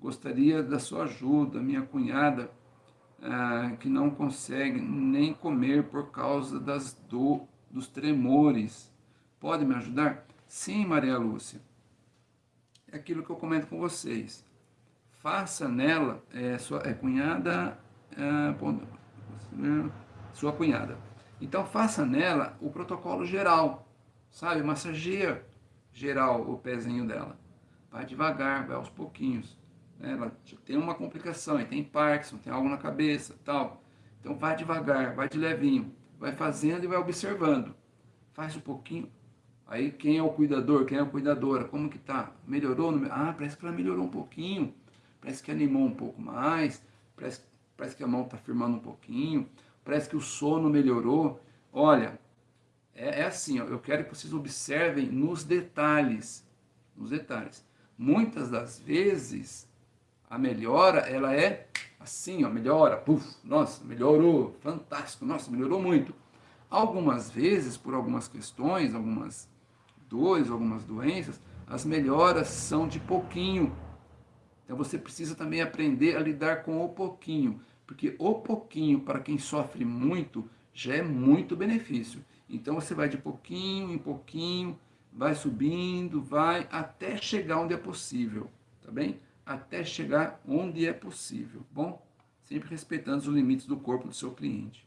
Gostaria da sua ajuda, minha cunhada, ah, que não consegue nem comer por causa das do, dos tremores. Pode me ajudar? Sim, Maria Lúcia. É aquilo que eu comento com vocês. Faça nela, é, sua é, cunhada, é, sua cunhada. Então faça nela o protocolo geral, sabe? Massageia geral o pezinho dela. Vai devagar, vai aos pouquinhos. Né? Ela tem uma complicação, tem Parkinson, tem algo na cabeça, tal. Então vai devagar, vai de levinho, vai fazendo e vai observando. Faz um pouquinho. Aí quem é o cuidador, quem é a cuidadora, como que tá? Melhorou? Ah, parece que ela melhorou um pouquinho, parece que animou um pouco mais, parece, parece que a mão está firmando um pouquinho, parece que o sono melhorou. Olha, é, é assim, ó, eu quero que vocês observem nos detalhes, nos detalhes. Muitas das vezes, a melhora, ela é assim, ó, melhora, puf, nossa, melhorou, fantástico, nossa, melhorou muito. Algumas vezes, por algumas questões, algumas dores, algumas doenças, as melhoras são de pouquinho. Então você precisa também aprender a lidar com o pouquinho, porque o pouquinho, para quem sofre muito, já é muito benefício. Então você vai de pouquinho em pouquinho, vai subindo, vai até chegar onde é possível, tá bem? Até chegar onde é possível, bom? Sempre respeitando os limites do corpo do seu cliente.